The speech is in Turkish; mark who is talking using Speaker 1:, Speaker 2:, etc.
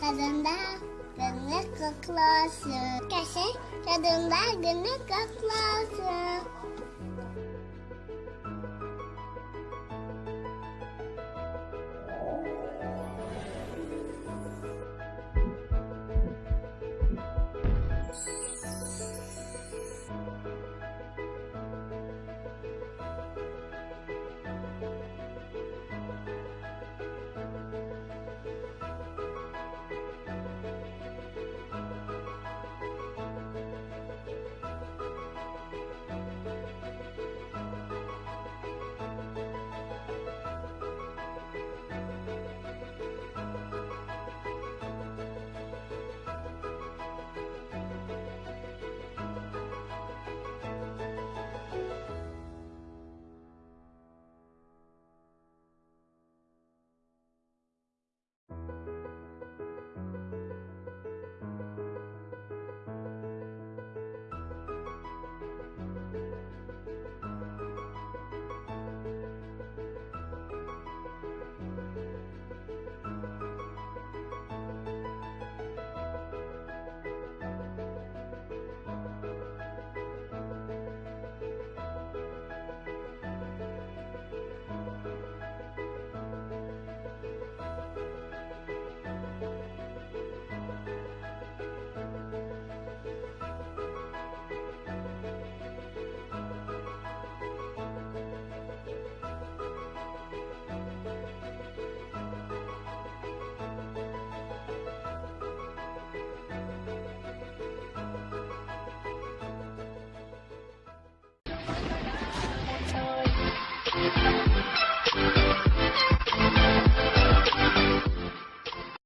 Speaker 1: Kadında günlük kutlu olsun. Kesin kadında günlük kutlu olsun.